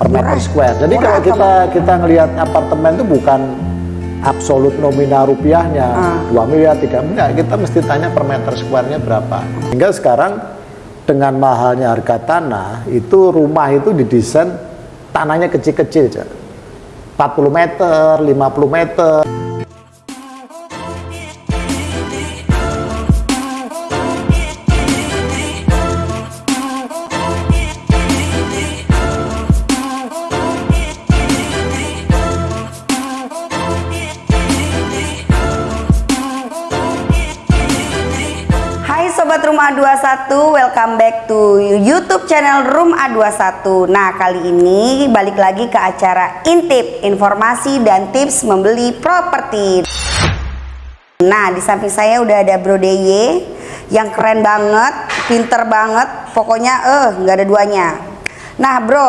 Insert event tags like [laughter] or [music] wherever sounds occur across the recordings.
per meter square. Jadi Murah kalau kita kita ngelihat apartemen itu bukan absolut nominal rupiahnya Ah. 2 miliar 3 miliar kita mesti tanya per meter square-nya berapa. Hingga sekarang dengan mahalnya harga tanah itu rumah itu didesain tanahnya kecil-kecil Cak. 40 meter, 50 meter. A21, welcome back to YouTube channel Room A21 Nah kali ini balik lagi ke acara Intip Informasi dan tips membeli properti. Nah di samping saya udah ada Bro DY Yang keren banget, pinter banget. Pokoknya eh nggak ada duanya. Nah bro,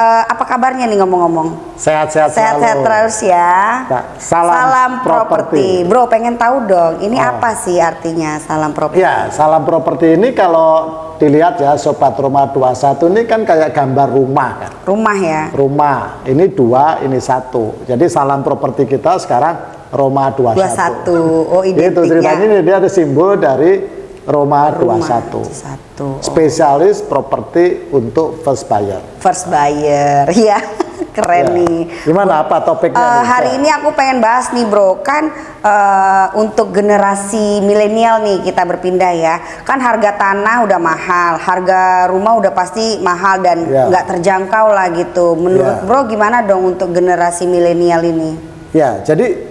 eh, apa kabarnya nih ngomong-ngomong? Sehat-sehat Sehat-sehat terus ya. Kak, salam properti. properti. Bro, pengen tahu dong, ini Oh. apa sih artinya salam properti? Ya, salam properti ini kalau dilihat ya Sobat Rumah 21 ini kan kayak gambar rumah kan. Rumah ya. Rumah, ini dua, ini satu. Jadi salam properti kita sekarang Roma 21. 21. Oh, Itu identiknya. ceritanya ini dia ada simbol dari Roma, Rumah 21. Satu. Oh, Spesialis properti untuk first buyer. First buyer. [laughs] Ya, keren Ya. nih. Gimana apa topiknya? Nih, hari ini aku pengen bahas nih bro kan eh, untuk generasi milenial nih kita berpindah ya kan harga tanah udah mahal harga rumah udah pasti mahal dan Ya. nggak terjangkau lah gitu menurut Ya. bro gimana dong untuk generasi milenial ini Ya, jadi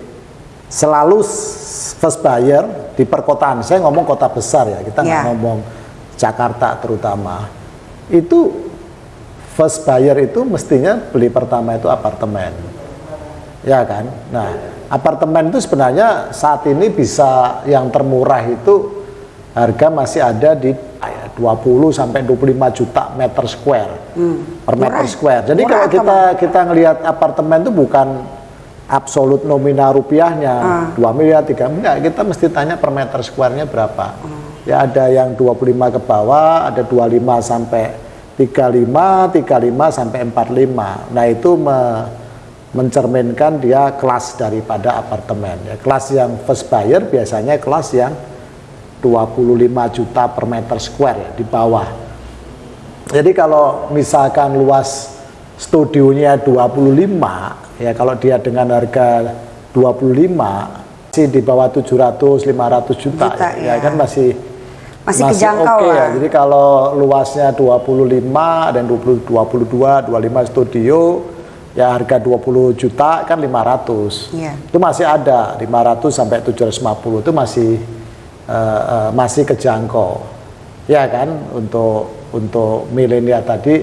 selalu first buyer di perkotaan. Saya ngomong kota besar ya, kita nggak Ya. ngomong Jakarta terutama. Itu first buyer itu mestinya beli pertama itu apartemen. Ya kan? Nah, apartemen itu sebenarnya saat ini bisa yang termurah itu harga masih ada di ah, 20 sampai 25 juta meter square per meter square. Jadi Murah kalau kita kita ngelihat apartemen itu bukan absolut nominal rupiahnya Ah. 2 miliar 3 miliar. Kita mesti tanya per meter square-nya berapa. Ah. ya ada yang 25 ke bawah ada 25 sampai 35 35 sampai 45 nah itu me- mencerminkan dia kelas daripada apartemen. Ya kelas yang first buyer biasanya kelas yang 25 juta per meter square ya di bawah. Jadi kalau misalkan luas studionya 25, ya kalau dia dengan harga 25 sih di bawah 700 500 juta, Juta, ya, ya ya. kan masih Masih kejangkau oke ya. lah. Jadi kalau luasnya 25 dan 20 22 25 studio ya harga 20 juta kan 500. Iya. Itu masih ada 500 sampai 750 itu masih eh, eh, masih kejangkau. Ya kan untuk untuk milenial tadi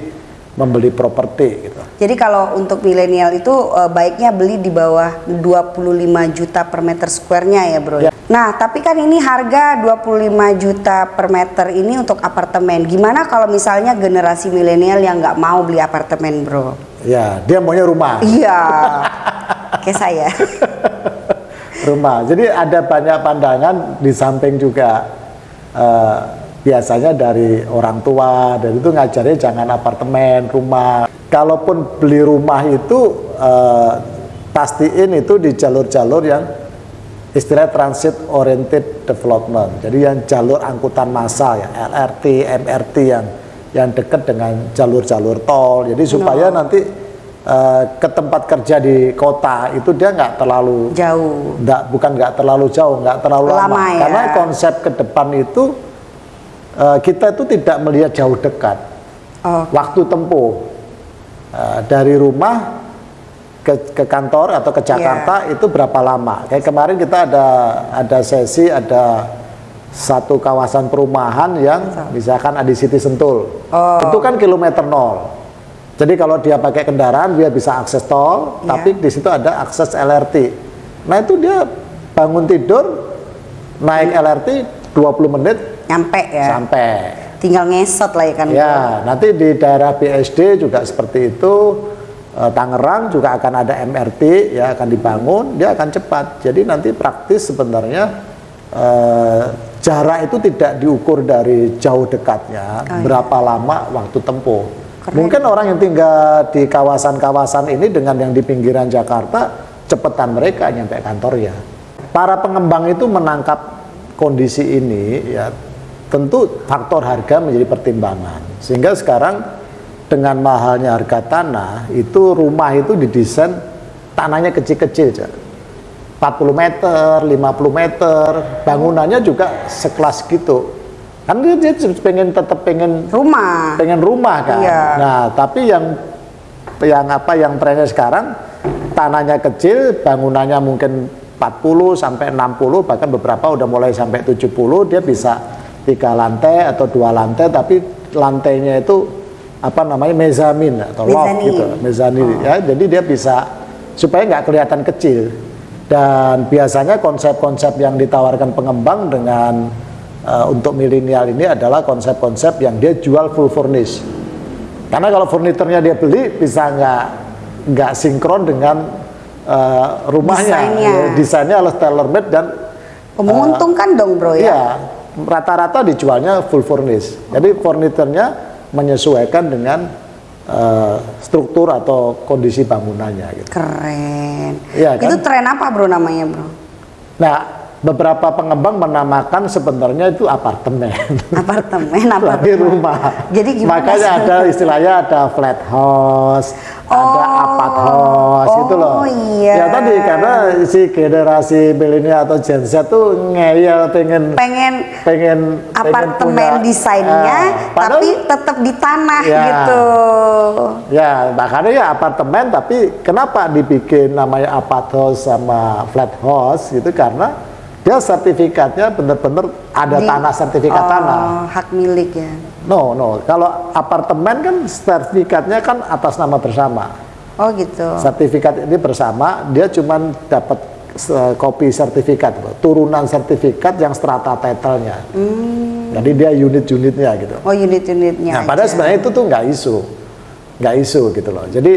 membeli properti gitu. Jadi kalau untuk milenial itu eh, baiknya beli di bawah 25 juta per meter square-nya ya bro. Ya. Nah tapi kan ini harga 25 juta per meter ini untuk apartemen. Gimana kalau misalnya generasi milenial yang nggak mau beli apartemen bro? Ya, dia maunya rumah. Iya, [laughs] kayak saya. rumah. Jadi ada banyak pandangan di samping juga eh, biasanya dari orang tua dan itu ngajarnya jangan apartemen, rumah. Kalaupun beli rumah itu eh, pastiin itu di jalur-jalur yang istilah transit oriented development. Jadi yang jalur angkutan massal ya LRT, MRT yang yang dekat dengan jalur-jalur tol. Jadi supaya nanti eh, ke tempat kerja di kota itu dia nggak terlalu Jauh. Nggak, bukan nggak terlalu jauh, nggak terlalu lama. Lama ya. Karena konsep ke depan itu eh, kita itu tidak melihat jauh dekat. Oh, Waktu tempuh eh, dari rumah ke, ke kantor atau ke Iya. Jakarta itu berapa lama? Kayak kemarin kita ada ada sesi ada satu kawasan perumahan yang misalkan ada di City Sentul. Oh. Itu kan kilometer nol. Jadi kalau dia pakai kendaraan dia bisa akses tol, Iya. tapi di situ ada akses LRT. Nah itu dia bangun tidur naik LRT 20 menit nyampe ya. sampai. Tinggal ngesot lah ya kan. bro. Ya, nanti di daerah BSD juga seperti itu. Eh, Tangerang juga akan ada MRT ya akan dibangun, dia akan cepat. Jadi nanti praktis sebenarnya eh, jarak itu tidak diukur dari jauh dekatnya, Oh, iya. berapa lama waktu tempuh. Mungkin orang yang tinggal di kawasan-kawasan ini dengan yang di pinggiran Jakarta, cepetan mereka nyampe kantornya. Para pengembang itu menangkap kondisi ini, ya tentu faktor harga menjadi pertimbangan. Sehingga sekarang dengan mahalnya harga tanah, itu rumah itu didesain tanahnya kecil-kecil, 40 meter, 50 meter, bangunannya juga sekelas gitu. Kan dia, pengen tetap pengen Rumah. pengen rumah kan. Iya. Nah, tapi yang yang apa yang trennya sekarang tanahnya kecil, bangunannya mungkin 40 sampai 60 bahkan beberapa udah mulai sampai 70 dia bisa tiga lantai atau dua lantai tapi lantainya itu apa namanya mezamin atau loft gitu mezanin. Ya jadi dia bisa supaya nggak kelihatan kecil. Dan biasanya konsep-konsep yang ditawarkan pengembang dengan eh, untuk milenial ini adalah konsep-konsep yang dia jual full furnish. Karena kalau furniturnya dia beli bisa nggak nggak sinkron dengan eh, rumahnya. Desainnya. Ya, desainnya harus tailor made dan Oh, menguntungkan dong bro ya. Iya, rata-rata dijualnya full furnish. Jadi furniturnya menyesuaikan dengan eh, struktur atau kondisi bangunannya gitu. Keren. Iya, kan? Itu tren apa bro namanya bro? Nah, beberapa pengembang menamakan sebenarnya itu apartemen. Apartemen, [laughs] Tapi apartemen. rumah. Jadi gimana Makanya ada istilahnya ada flat house, ada Oh. apart house gitu loh. Oh, iya. Ya tadi karena si generasi milenial atau Gen Z tuh ngeyel pengen Pengen pengen pengen apartemen punya, desainnya, eh, padahal- tapi tetap di tanah Ya. gitu. Ya, makanya ya apartemen tapi kenapa dibikin namanya apart house sama flat house gitu karena dia sertifikatnya benar-benar ada Di- tanah sertifikat oh, tanah. hak milik ya. No, no. Kalau apartemen kan sertifikatnya kan atas nama bersama. Oh gitu. Sertifikat ini bersama, dia cuman dapat eh, kopi sertifikat, turunan sertifikat yang strata title-nya. Jadi dia unit-unitnya gitu. Oh unit-unitnya. Nah, padahal sebenarnya itu tuh nggak isu, nggak isu gitu loh. Jadi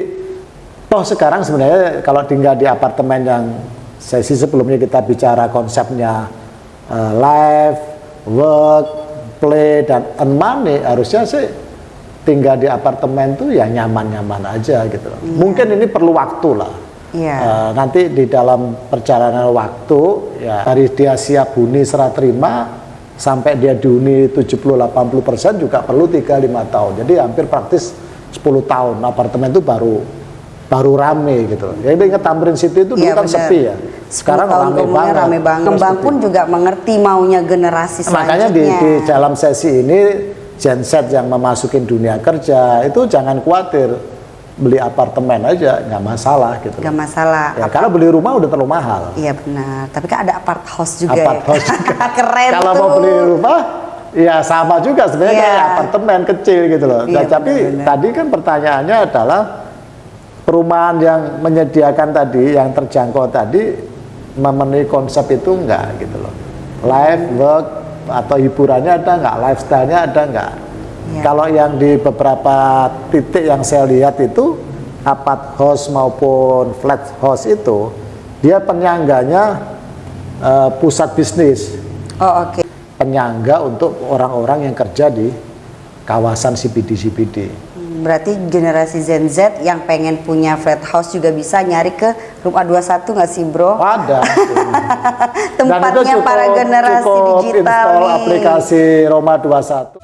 toh sekarang sebenarnya kalau tinggal di apartemen yang sesi sebelumnya kita bicara konsepnya eh, life, work, play dan earn money harusnya sih tinggal di apartemen tuh ya nyaman-nyaman aja gitu loh. Mungkin ini perlu waktu lah. Iya. Eh, nanti di dalam perjalanan waktu ya dari dia siap huni serah terima sampai dia dihuni 70-80 persen juga perlu 3-5 tahun jadi hampir praktis 10 tahun apartemen itu baru baru rame gitu jadi ingat Tamrin City itu dulu Iya, kan benar. sepi ya 10 sekarang rame banget, rame banget. Sepi. pun juga mengerti maunya generasi selanjutnya. makanya di, di dalam sesi ini Gen Z yang memasukin dunia kerja itu jangan khawatir beli apartemen aja nggak masalah gitu Gak loh. masalah. ya, karena beli rumah udah terlalu mahal Iya benar. Tapi kan ada apart house juga. apart ya. house juga. [laughs] Keren Kalau tuh. mau beli rumah, ya sama juga sebenarnya Iya. kayak apartemen kecil gitu loh. Nah, Iya, tapi benar-benar. tadi kan pertanyaannya adalah perumahan yang menyediakan tadi, yang terjangkau tadi memenuhi konsep itu enggak gitu loh. Life, work atau hiburannya ada enggak, lifestyle-nya ada enggak. Iya. Kalau yang di beberapa titik yang saya lihat itu apart house maupun flat house itu dia penyangganya eh, pusat bisnis, Oh oke. penyangga untuk orang-orang yang kerja di kawasan CBD-CBD. Hmm, Berarti generasi Gen Z yang pengen punya flat house juga bisa nyari ke Room A21 nggak sih bro? Ada. [laughs] Tempatnya para generasi cukup digital install nih. aplikasi Roma 21.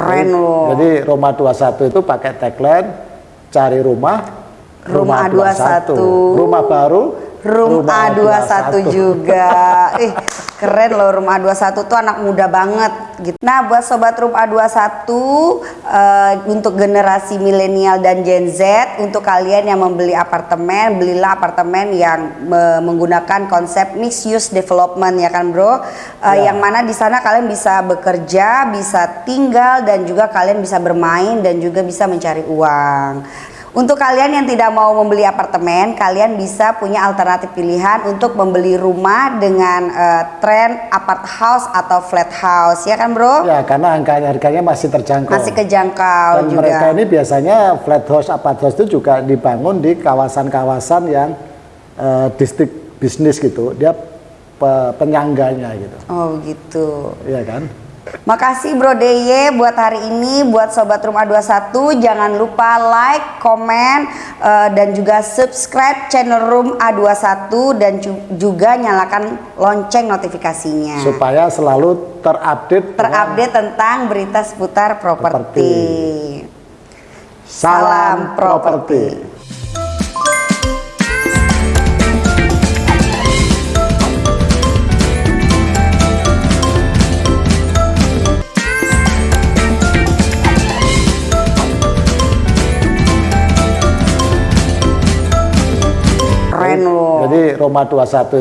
Keren loh. Jadi Roma 21 itu pakai tagline cari rumah Rumah A21. Rumah baru Room A21 juga. [laughs] Ih, keren loh Room A21 tuh anak muda banget gitu. Nah, buat sobat Room A21 eh, untuk generasi milenial dan Gen Z, untuk kalian yang membeli apartemen, belilah apartemen yang me- menggunakan konsep mixed use development ya kan, Bro? Eh, Ya. Yang mana di sana kalian bisa bekerja, bisa tinggal dan juga kalian bisa bermain dan juga bisa mencari uang. Untuk kalian yang tidak mau membeli apartemen, kalian bisa punya alternatif pilihan untuk membeli rumah dengan eh, tren apart house atau flat house, ya kan, Bro? Ya, karena angkanya harganya masih terjangkau. Masih kejangkau Dan juga. mereka ini biasanya flat house, apart house itu juga dibangun di kawasan-kawasan yang eh, distrik bisnis gitu, dia pe- penyangganya gitu. Oh gitu. Iya kan? Makasih Bro DY buat hari ini buat sobat Rumah 21 jangan lupa like, komen eh, dan juga subscribe channel Room A21 dan ju- juga nyalakan lonceng notifikasinya. Supaya selalu terupdate Terupdate tentang berita seputar properti. Salam properti. Jadi Roma 21